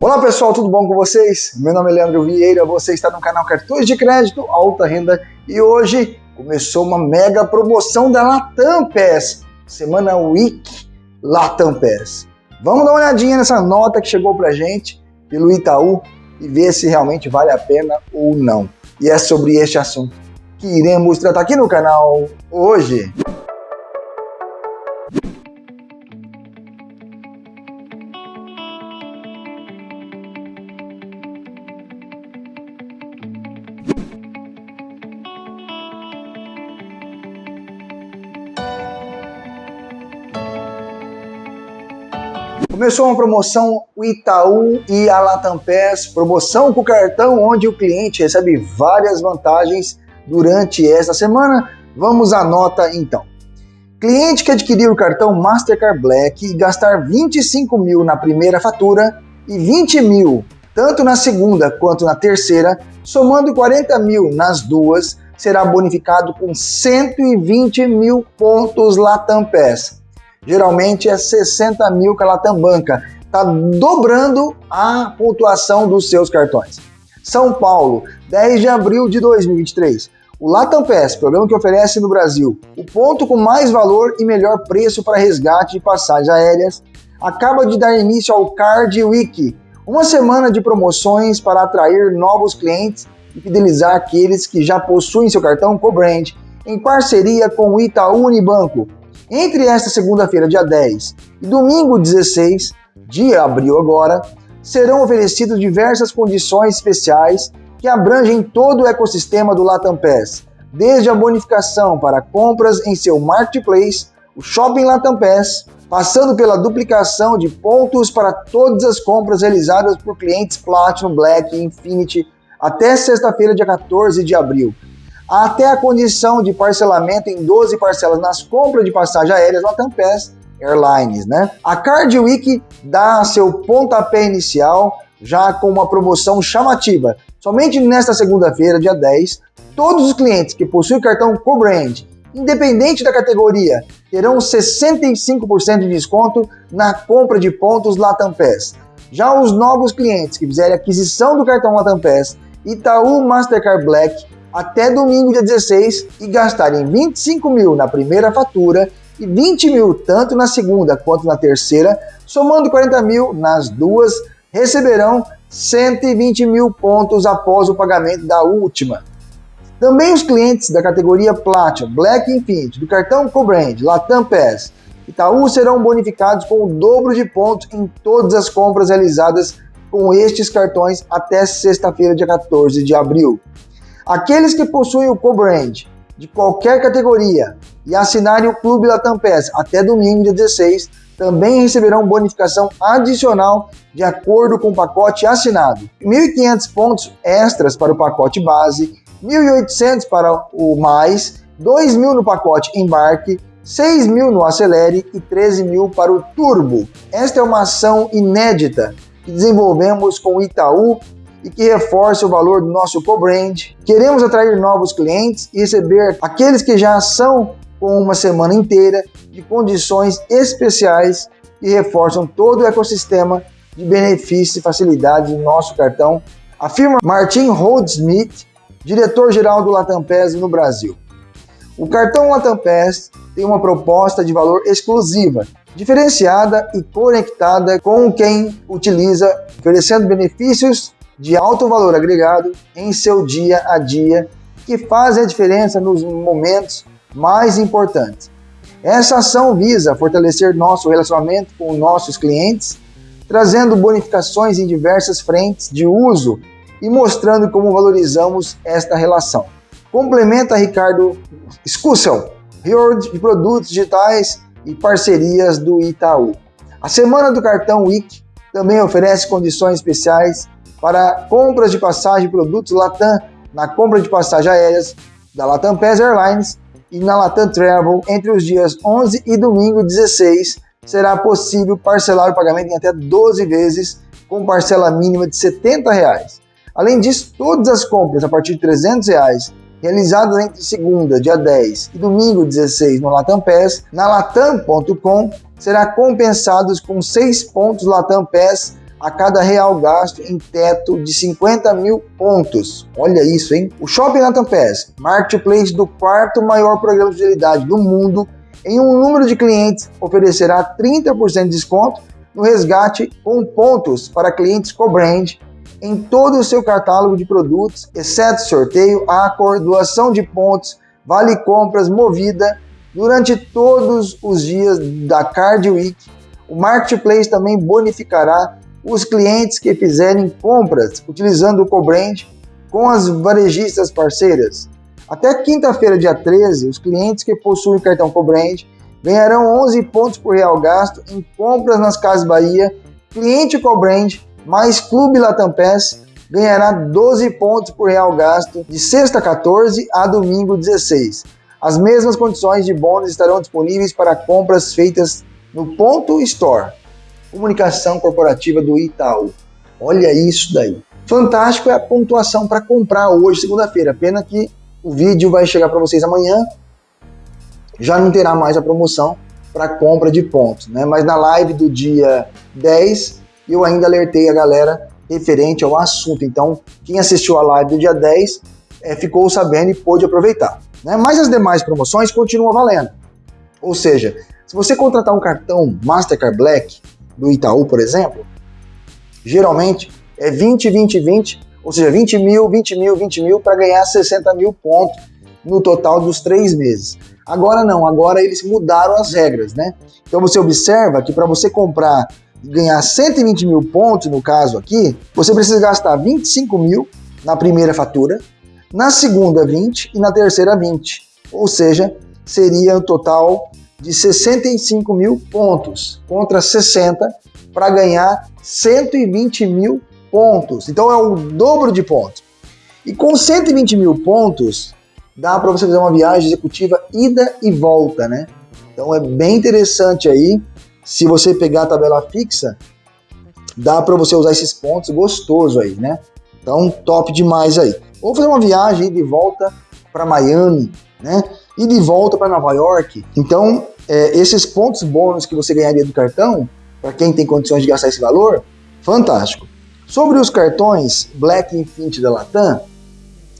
Olá pessoal, tudo bom com vocês? Meu nome é Leandro Vieira, você está no canal Cartões de Crédito Alta Renda e hoje começou uma mega promoção da Latam Pass, semana Week Latam Pass. Vamos dar uma olhadinha nessa nota que chegou pra gente pelo Itaú e ver se realmente vale a pena ou não. E é sobre este assunto que iremos tratar aqui no canal hoje. Começou uma promoção o Itaú e a Latam Pass, promoção com cartão onde o cliente recebe várias vantagens durante esta semana. Vamos à nota então. Cliente que adquirir o cartão Mastercard Black e gastar 25 mil na primeira fatura e 20 mil tanto na segunda quanto na terceira, somando 40 mil nas duas, será bonificado com 120 mil pontos Latam Pass geralmente é 60 mil que Latam banca. Está dobrando a pontuação dos seus cartões. São Paulo, 10 de abril de 2023. O Latam Pass, programa que oferece no Brasil o ponto com mais valor e melhor preço para resgate de passagens aéreas, acaba de dar início ao Card Week, uma semana de promoções para atrair novos clientes e fidelizar aqueles que já possuem seu cartão co-brand, em parceria com o Itaú Unibanco, entre esta segunda-feira, dia 10, e domingo 16 de abril agora, serão oferecidas diversas condições especiais que abrangem todo o ecossistema do Latam Pass, desde a bonificação para compras em seu marketplace, o Shopping Latam Pass, passando pela duplicação de pontos para todas as compras realizadas por clientes Platinum, Black e Infinity até sexta-feira, dia 14 de abril, até a condição de parcelamento em 12 parcelas nas compras de passagem aéreas Latam Pass Airlines, né? A Card Week dá seu pontapé inicial já com uma promoção chamativa. Somente nesta segunda-feira, dia 10, todos os clientes que possuem cartão co-brand, independente da categoria, terão 65% de desconto na compra de pontos Latam Pass. Já os novos clientes que fizerem aquisição do cartão Latam Pass Itaú Mastercard Black até domingo, dia 16, e gastarem 25 mil na primeira fatura e 20 mil tanto na segunda quanto na terceira, somando 40 mil nas duas, receberão 120 mil pontos após o pagamento da última. Também os clientes da categoria Platinum, Black Infinity, do cartão Cobrand, Latam Pass, Itaú serão bonificados com o dobro de pontos em todas as compras realizadas com estes cartões até sexta-feira, dia 14 de abril. Aqueles que possuem o co-brand de qualquer categoria e assinarem o Clube Latam Pass até domingo, dia 16, também receberão bonificação adicional de acordo com o pacote assinado. 1.500 pontos extras para o pacote base, 1.800 para o mais, 2.000 no pacote embarque, 6.000 no acelere e 13.000 para o turbo. Esta é uma ação inédita que desenvolvemos com o Itaú e que reforça o valor do nosso co-brand. Queremos atrair novos clientes e receber aqueles que já são com uma semana inteira de condições especiais que reforçam todo o ecossistema de benefícios e facilidades do nosso cartão, afirma Martin Holdsmith, diretor-geral do Latam Pass no Brasil. O cartão Latam Pass tem uma proposta de valor exclusiva, diferenciada e conectada com quem utiliza, oferecendo benefícios de alto valor agregado em seu dia a dia que fazem a diferença nos momentos mais importantes. Essa ação visa fortalecer nosso relacionamento com nossos clientes, trazendo bonificações em diversas frentes de uso e mostrando como valorizamos esta relação. Complementa Ricardo Scussel, Reward de produtos digitais e parcerias do Itaú. A semana do cartão Week também oferece condições especiais para compras de passagem produtos Latam na compra de passagens aéreas da Latam Pass Airlines e na Latam Travel entre os dias 11 e domingo 16 será possível parcelar o pagamento em até 12 vezes com parcela mínima de 70 reais. Além disso, todas as compras a partir de 300 reais realizadas entre segunda, dia 10 e domingo 16 no Latam Pass, na latam.com será compensados com 6 pontos Latam Pass a cada real gasto em teto de 50 mil pontos. Olha isso, hein? O Shopping Latam Pass, marketplace do quarto maior programa de fidelidade do mundo, em um número de clientes oferecerá 30% de desconto no resgate com pontos para clientes co-brand em todo o seu catálogo de produtos, exceto sorteio, Accor, doação de pontos, vale compras, movida, durante todos os dias da Card Week. O Marketplace também bonificará os clientes que fizerem compras utilizando o Cobrand com as varejistas parceiras. Até quinta-feira, dia 13, os clientes que possuem cartão Cobrand ganharão 11 pontos por real gasto em compras nas Casas Bahia. Cliente Cobrand mais Clube Latam Pass ganhará 12 pontos por real gasto de sexta 14 a domingo 16. As mesmas condições de bônus estarão disponíveis para compras feitas no Ponto Store. Comunicação corporativa do Itaú. Olha isso daí. Fantástico é a pontuação para comprar hoje, segunda-feira. Pena que o vídeo vai chegar para vocês amanhã. Já não terá mais a promoção para compra de pontos, né? Mas na live do dia 10 eu ainda alertei a galera referente ao assunto. Então, quem assistiu a live do dia 10 é, ficou sabendo e pôde aproveitar. Né? Mas as demais promoções continuam valendo. Ou seja, se você contratar um cartão Mastercard Black do Itaú, por exemplo, geralmente é 20, 20, 20, ou seja, 20 mil, 20 mil, 20 mil para ganhar 60 mil pontos no total dos três meses. Agora não, agora eles mudaram as regras, né? Então você observa que para você comprar ganhar 120 mil pontos, no caso aqui, você precisa gastar 25 mil na primeira fatura, na segunda 20 e na terceira 20. Ou seja, seria um total de 65 mil pontos contra 60 para ganhar 120 mil pontos. Então é o dobro de pontos. E com 120 mil pontos, dá para você fazer uma viagem executiva ida e volta, né? Então é bem interessante aí se você pegar a tabela fixa, dá para você usar esses pontos gostoso aí, né? Então, top demais aí. Ou fazer uma viagem de volta para Miami, né? E de volta para Nova York. Então, é, esses pontos bônus que você ganharia do cartão, para quem tem condições de gastar esse valor, fantástico. Sobre os cartões Black Infinity da Latam,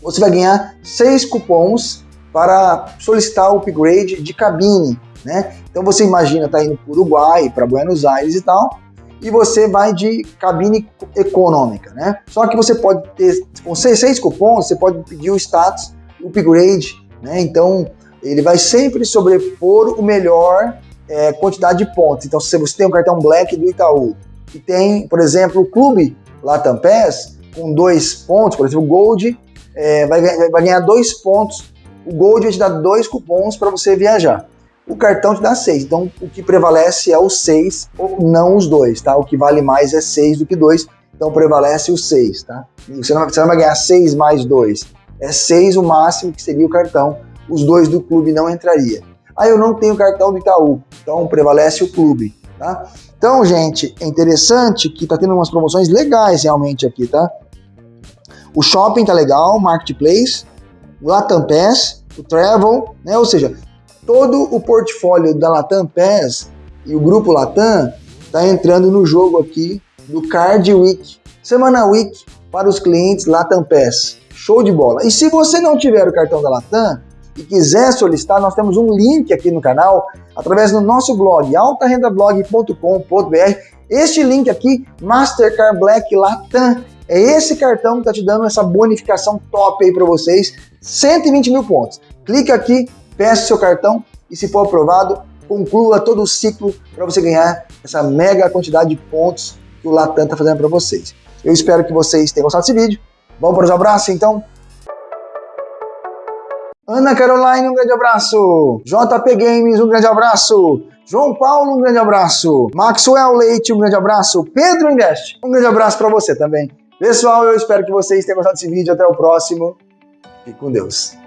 você vai ganhar seis cupons para solicitar o upgrade de cabine né? Então você imagina tá indo para o Uruguai, para Buenos Aires e tal, e você vai de cabine econômica, né? Só que você pode ter, com seis cupons, você pode pedir o status upgrade, né? Então ele vai sempre sobrepor o melhor é, quantidade de pontos. Então se você tem um cartão Black do Itaú e tem, por exemplo, o Clube Latam Pass com dois pontos, por exemplo, o Gold é, vai, vai ganhar dois pontos. O Gold vai te dar dois cupons para você viajar o cartão te dá 6. Então, o que prevalece é o 6, ou não os dois, tá? O que vale mais é 6 do que 2, então prevalece o 6, tá? Você não, você não vai ganhar 6 mais 2. É 6 o máximo que seria o cartão. Os dois do clube não entraria. Ah, eu não tenho cartão do Itaú, então prevalece o clube, tá? Então, gente, é interessante que tá tendo umas promoções legais realmente aqui, tá? O shopping tá legal, marketplace, o Latam Pass, o Travel, né? Ou seja, todo o portfólio da Latam PES e o grupo Latam está entrando no jogo aqui do Card Week, Semana Week para os clientes Latam PES. Show de bola! E se você não tiver o cartão da Latam e quiser solicitar, nós temos um link aqui no canal através do nosso blog altarendablog.com.br. Este link aqui, Mastercard Black Latam, é esse cartão que está te dando essa bonificação top aí para vocês, 120 mil pontos. Clica aqui, peça seu cartão e, se for aprovado, conclua todo o ciclo para você ganhar essa mega quantidade de pontos que o Latam está fazendo para vocês. Eu espero que vocês tenham gostado desse vídeo. Vamos para os abraços, então? Ana Caroline, um grande abraço. JP Games, um grande abraço. João Paulo, um grande abraço. Maxwell Leite, um grande abraço. Pedro Invest, um grande abraço para você também. Pessoal, eu espero que vocês tenham gostado desse vídeo. Até o próximo. Fique com Deus.